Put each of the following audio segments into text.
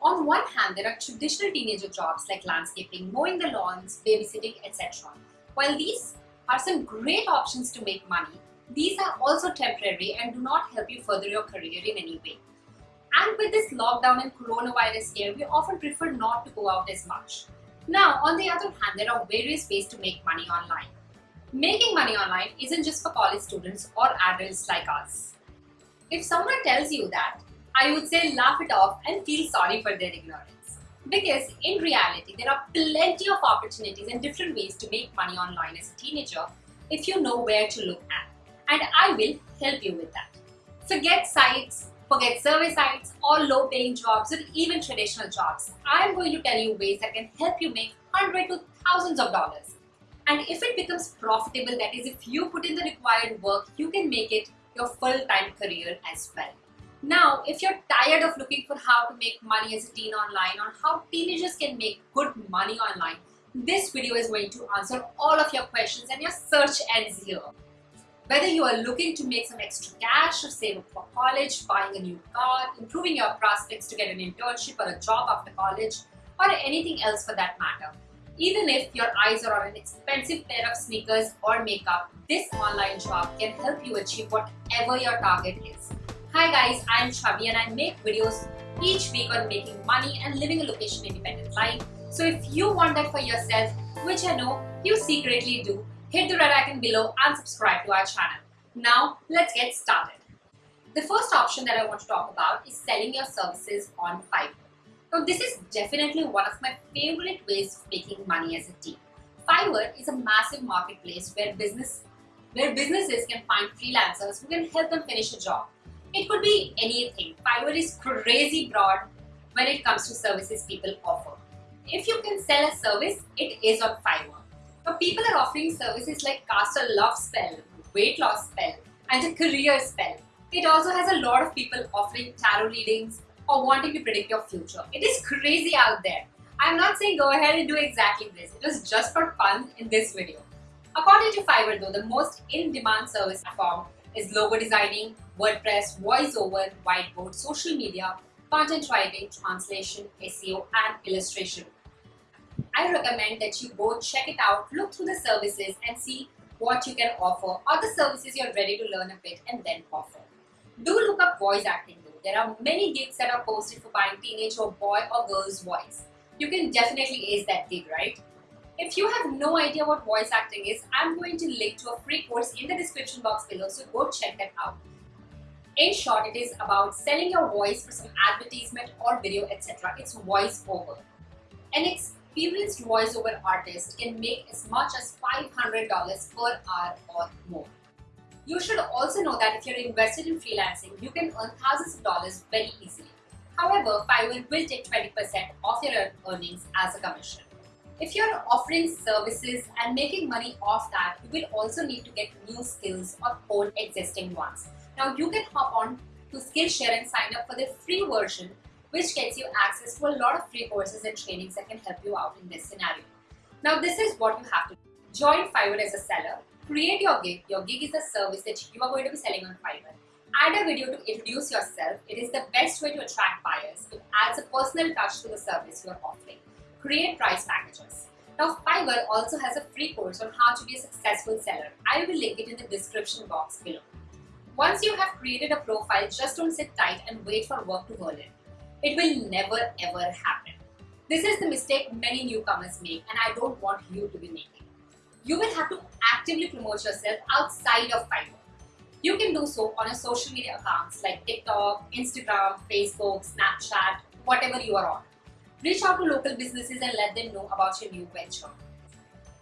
On one hand, there are traditional teenager jobs like landscaping, mowing the lawns, babysitting, etc. While these are some great options to make money, these are also temporary and do not help you further your career in any way. And with this lockdown and coronavirus scare, we often prefer not to go out as much. Now, on the other hand, there are various ways to make money online. Making money online isn't just for college students or adults like us. If someone tells you that, I would say laugh it off and feel sorry for their ignorance. Because in reality, there are plenty of opportunities and different ways to make money online as a teenager if you know where to look at. And I will help you with that. Forget sites, forget survey sites or low paying jobs or even traditional jobs. I am going to tell you ways that can help you make hundreds to thousands of dollars. And if it becomes profitable, that is if you put in the required work, you can make it your full-time career as well. Now, if you're tired of looking for how to make money as a teen online or how teenagers can make good money online, this video is going to answer all of your questions and your search ends here. Whether you are looking to make some extra cash or save up for college, buying a new car, improving your prospects to get an internship or a job after college, or anything else for that matter. Even if your eyes are on an expensive pair of sneakers or makeup, this online job can help you achieve whatever your target is. Hi guys, I'm Chavi and I make videos each week on making money and living a location independent life. So if you want that for yourself, which I know you secretly do, hit the red icon below and subscribe to our channel. Now, let's get started. The first option that I want to talk about is selling your services on Fiverr. Now, this is definitely one of my favorite ways of making money as a teen. Fiverr is a massive marketplace where business where businesses can find freelancers who can help them finish a job. It could be anything. Fiverr is crazy broad when it comes to services people offer. If you can sell a service, it is on Fiverr. Now people are offering services like cast a love spell, weight loss spell, and a career spell. It also has a lot of people offering tarot readings or wanting to predict your future. It is crazy out there. I'm not saying go ahead and do exactly this. It was just for fun in this video. According to Fiverr though, the most in-demand service platform is logo designing, WordPress, voiceover, whiteboard, social media, content writing, translation, SEO, and illustration. I recommend that you go check it out, look through the services and see what you can offer or the services you're ready to learn a bit and then offer. Do look up voice acting though. There are many gigs that are posted for buying teenage or boy or girl's voice. You can definitely ace that gig, right? If you have no idea what voice acting is, I'm going to link to a free course in the description box below, so go check that out. In short, it is about selling your voice for some advertisement or video, etc. It's voice over. And it's experienced voiceover artist can make as much as $500 per hour or more. You should also know that if you're invested in freelancing, you can earn thousands of dollars very easily. However, Fiverr will take 20% of your earnings as a commission. If you're offering services and making money off that, you will also need to get new skills or hone existing ones. Now you can hop on to Skillshare and sign up for the free version which gets you access to a lot of free courses and trainings that can help you out in this scenario. Now this is what you have to do. Join Fiverr as a seller, create your gig. Your gig is a service that you are going to be selling on Fiverr. Add a video to introduce yourself. It is the best way to attract buyers. It adds a personal touch to the service you are offering. Create price packages. Now Fiverr also has a free course on how to be a successful seller. I will link it in the description box below. Once you have created a profile, just don't sit tight and wait for work to roll in. It will never ever happen. This is the mistake many newcomers make and I don't want you to be making. You will have to actively promote yourself outside of Fiverr. You can do so on your social media accounts like TikTok, Instagram, Facebook, Snapchat, whatever you are on. Reach out to local businesses and let them know about your new venture.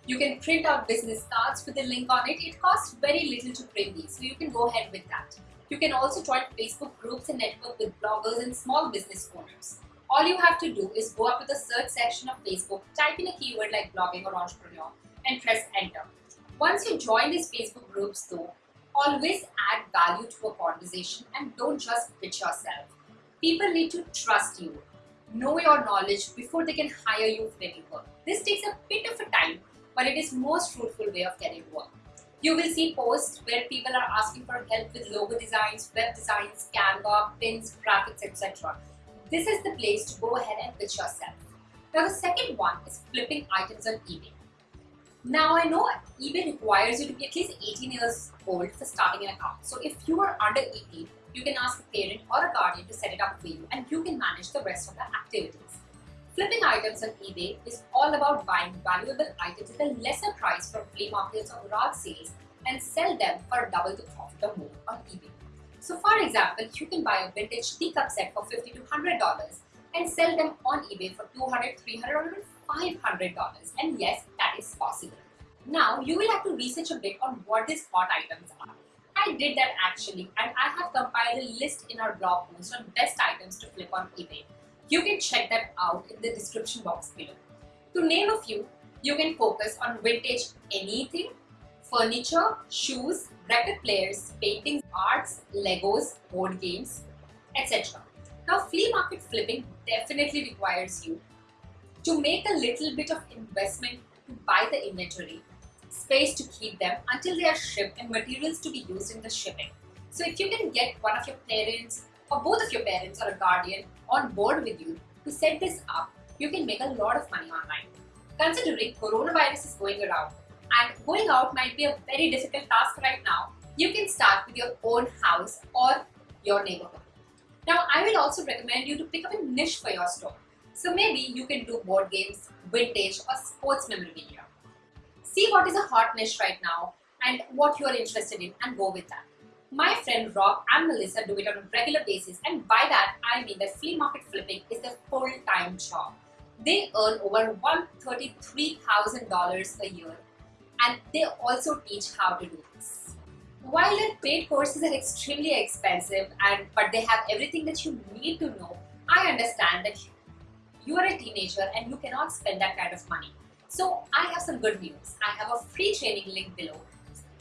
You can print out business cards with a link on it. It costs very little to print these, so you can go ahead with that. You can also join Facebook groups and network with bloggers and small business owners. All you have to do is go up to the search section of Facebook, type in a keyword like blogging or entrepreneur and press enter. Once you join these Facebook groups though, always add value to a conversation and don't just pitch yourself. People need to trust you, know your knowledge before they can hire you for any work. This takes a bit of a time, but it is most fruitful way of getting work. You will see posts where people are asking for help with logo designs, web designs, Canva, pins, graphics, etc. this is the place to go ahead and pitch yourself. Now the second one is flipping items on eBay. Now I know eBay requires you to be at least 18 years old for starting an account. So if you are under 18, you can ask a parent or a guardian to set it up for you and you can manage the rest of the activities. Flipping items on eBay is all about buying valuable items at a lesser price from flea markets or garage sales and sell them for double the profit or more on eBay. So for example, you can buy a vintage teacup set for 50 to $100 and sell them on eBay for $200, $300 or even $500 and yes, that is possible. Now you will have to research a bit on what these hot items are. I did that actually and I have compiled a list in our blog post on best items to flip on eBay. You can check that out in the description box below. To name a few, you can focus on vintage anything, furniture, shoes, record players, paintings, arts, Legos, board games, etc. Now flea market flipping definitely requires you to make a little bit of investment to buy the inventory, space to keep them until they are shipped and materials to be used in the shipping. So if you can get one of your parents or both of your parents or a guardian on board with you to set this up, you can make a lot of money online. Considering coronavirus is going around and going out might be a very difficult task right now, you can start with your own house or your neighborhood. Now, I will also recommend you to pick up a niche for your store. So maybe you can do board games, vintage or sports memorabilia. See what is a hot niche right now and what you are interested in and go with that. My friend Rob and Melissa do it on a regular basis and by that I mean that flea market flipping is their full-time job. They earn over $133,000 a year and they also teach how to do this. While their paid courses are extremely expensive and but they have everything that you need to know, I understand that you are a teenager and you cannot spend that kind of money. So I have some good news. I have a free training link below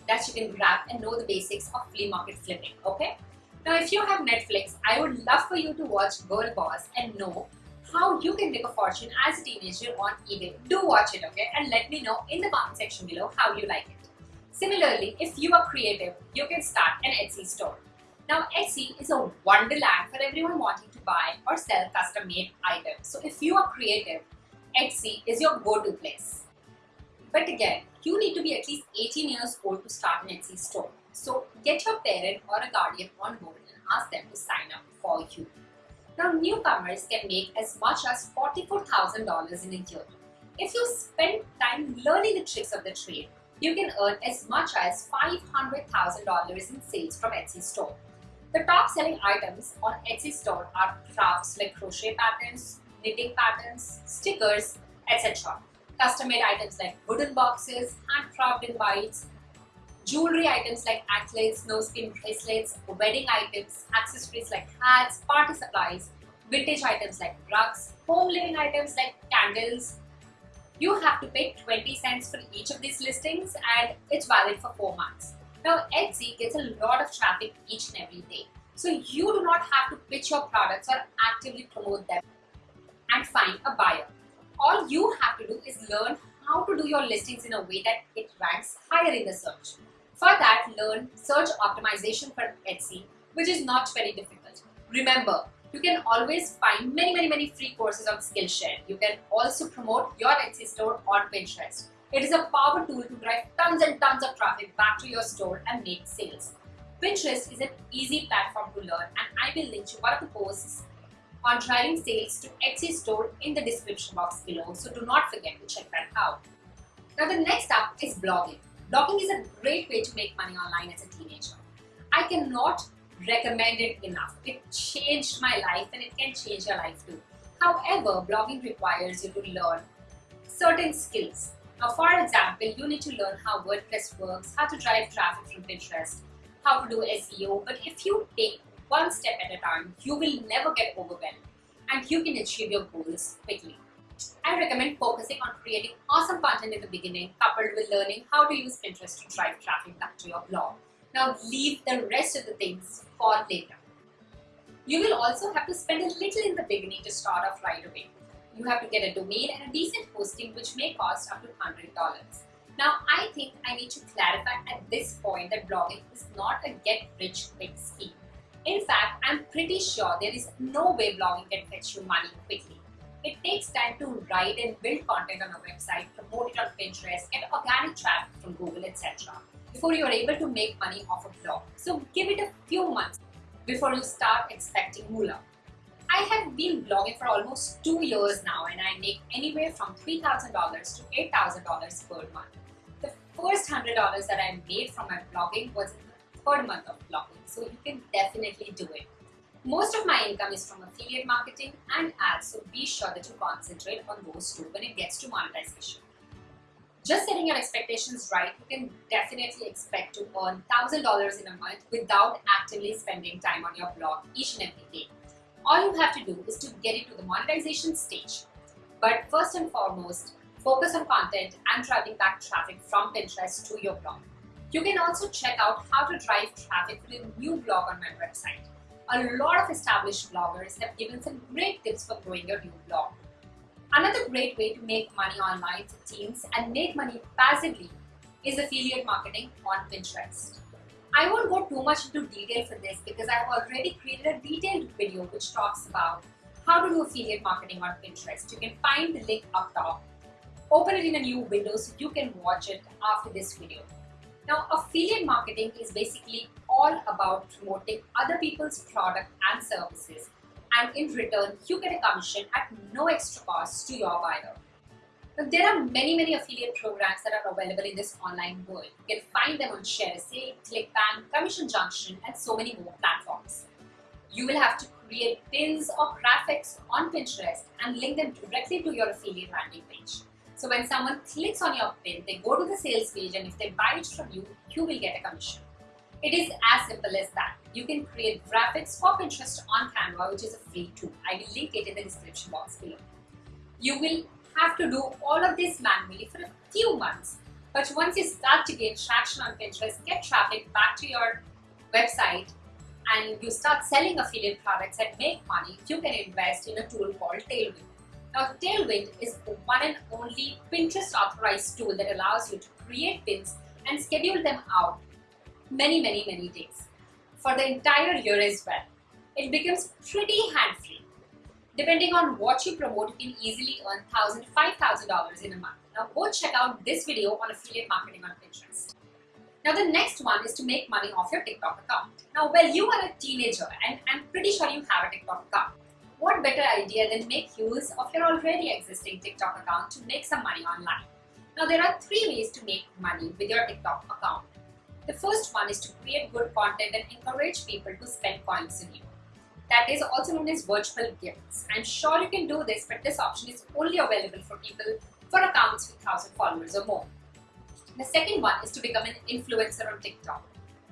that you can grab and know the basics of flea market flipping, okay? Now if you have Netflix, I would love for you to watch Girl Boss and know how you can make a fortune as a teenager on eBay. Do watch it, okay? And let me know in the comment section below how you like it. Similarly, if you are creative, you can start an Etsy store. Now, Etsy is a wonderland for everyone wanting to buy or sell custom-made items. So if you are creative, Etsy is your go-to place. But again, you need to be at least 18 years old to start an Etsy store. So get your parent or a guardian on board and ask them to sign up for you. Now newcomers can make as much as $44,000 in a year. If you spend time learning the tricks of the trade, you can earn as much as $500,000 in sales from Etsy store. The top selling items on Etsy store are crafts like crochet patterns, knitting patterns, stickers, etc. Custom-made items like wooden boxes, handcrafted bites, jewelry items like anklets, skin bracelets, wedding items, accessories like hats, party supplies, vintage items like rugs, home living items like candles. You have to pay 20 cents for each of these listings and it's valid for 4 months. Now Etsy gets a lot of traffic each and every day. So you do not have to pitch your products or actively promote them and find a buyer. All you have to do is learn how to do your listings in a way that it ranks higher in the search. For that, learn search optimization for Etsy, which is not very difficult. Remember, you can always find many, many, many free courses on Skillshare. You can also promote your Etsy store on Pinterest. It is a power tool to drive tons and tons of traffic back to your store and make sales. Pinterest is an easy platform to learn and I will link to one of the posts on driving sales to Etsy store in the description box below. So do not forget to check that out. Now the next up is blogging. Blogging is a great way to make money online as a teenager. I cannot recommend it enough. It changed my life and it can change your life too. However, blogging requires you to learn certain skills. Now, for example, you need to learn how WordPress works, how to drive traffic from Pinterest, how to do SEO. But if you take one step at a time, you will never get overwhelmed and you can achieve your goals quickly. I recommend focusing on creating awesome content in the beginning coupled with learning how to use Pinterest to drive traffic back to your blog. Now leave the rest of the things for later. You will also have to spend a little in the beginning to start off right away. You have to get a domain and a decent hosting which may cost up to $100. Now I think I need to clarify at this point that blogging is not a get rich quick scheme. In fact, I'm pretty sure there is no way blogging can fetch you money quickly. It takes time to write and build content on a website, promote it on Pinterest, get organic traffic from Google, etc. before you are able to make money off a blog. So give it a few months before you start expecting moolah. I have been blogging for almost two years now and I make anywhere from $3,000 to $8,000 per month. The first $100 that I made from my blogging was third month of blogging, so you can definitely do it. Most of my income is from affiliate marketing and ads, so be sure that you concentrate on those two when it gets to monetization. Just setting your expectations right, you can definitely expect to earn $1,000 in a month without actively spending time on your blog each and every day. All you have to do is to get into the monetization stage. But first and foremost, focus on content and driving back traffic from Pinterest to your blog. You can also check out how to drive traffic with a new blog on my website a lot of established bloggers have given some great tips for growing your new blog. Another great way to make money online for teens and make money passively is affiliate marketing on Pinterest. I won't go too much into detail for this because I've already created a detailed video which talks about how to do affiliate marketing on Pinterest. You can find the link up top. Open it in a new window so you can watch it after this video. Now, affiliate marketing is basically all about promoting other people's product and services and in return, you get a commission at no extra cost to your buyer. Now, there are many, many affiliate programs that are available in this online world. You can find them on ShareASale, ClickBank, Commission Junction, and so many more platforms. You will have to create pins or graphics on Pinterest and link them directly to your affiliate landing page. So when someone clicks on your pin, they go to the sales page and if they buy it from you, you will get a commission. It is as simple as that. You can create graphics for Pinterest on Canva, which is a free tool. I will link it in the description box below. You will have to do all of this manually for a few months. But once you start to gain traction on Pinterest, get traffic back to your website, and you start selling affiliate products and make money, you can invest in a tool called Tailwind. Now, Tailwind is the one and only Pinterest authorized tool that allows you to create pins and schedule them out many, many, many days for the entire year as well. It becomes pretty hand-free. Depending on what you promote, you can easily earn $1,000 to $5,000 in a month. Now go check out this video on affiliate marketing on Pinterest. Now the next one is to make money off your TikTok account. Now well you are a teenager and I'm pretty sure you have a TikTok account what better idea than make use of your already existing TikTok account to make some money online? Now there are three ways to make money with your TikTok account. The first one is to create good content and encourage people to spend coins on you. That is also known as virtual gifts. I'm sure you can do this, but this option is only available for people for accounts with 1000 followers or more. The second one is to become an influencer on TikTok.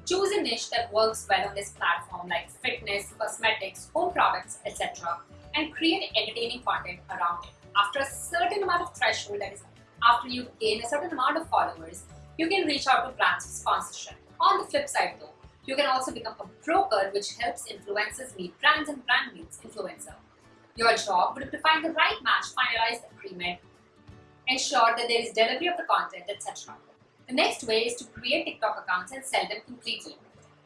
Choose a niche that works well on this platform like fitness, cosmetics, home products, etc. and create entertaining content around it. After a certain amount of threshold, that is after you gain a certain amount of followers, you can reach out to brands for sponsorship. On the flip side though, you can also become a broker which helps influencers meet brands and brand meets influencer. Your job would be to find the right match, finalize the agreement, ensure that there is delivery of the content, etc. The next way is to create TikTok accounts and sell them completely.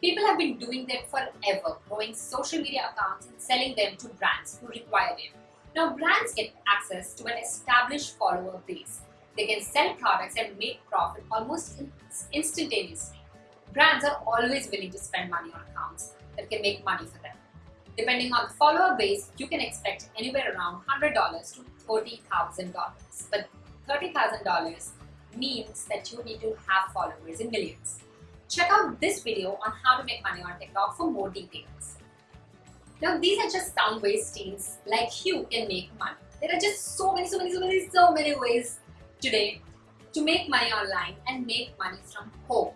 People have been doing them forever, growing social media accounts and selling them to brands who require them. Now brands get access to an established follower base. They can sell products and make profit almost instantaneously. Brands are always willing to spend money on accounts that can make money for them. Depending on the follower base, you can expect anywhere around $100 to $30,000. But $30,000 means that you need to have followers in millions. Check out this video on how to make money on TikTok for more details. Now these are just some ways teens like you can make money. There are just so many, so many, so many, so many ways today to make money online and make money from home.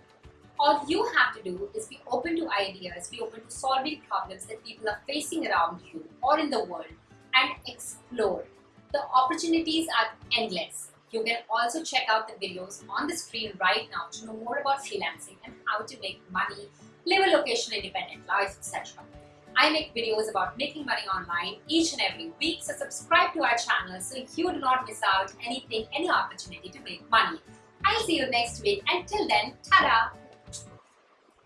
All you have to do is be open to ideas, be open to solving problems that people are facing around you or in the world and explore. The opportunities are endless. You can also check out the videos on the screen right now to know more about freelancing and how to make money, live a location independent life, etc. I make videos about making money online each and every week, so subscribe to our channel so you do not miss out anything, any opportunity to make money. I'll see you next week. Until then, ta-da!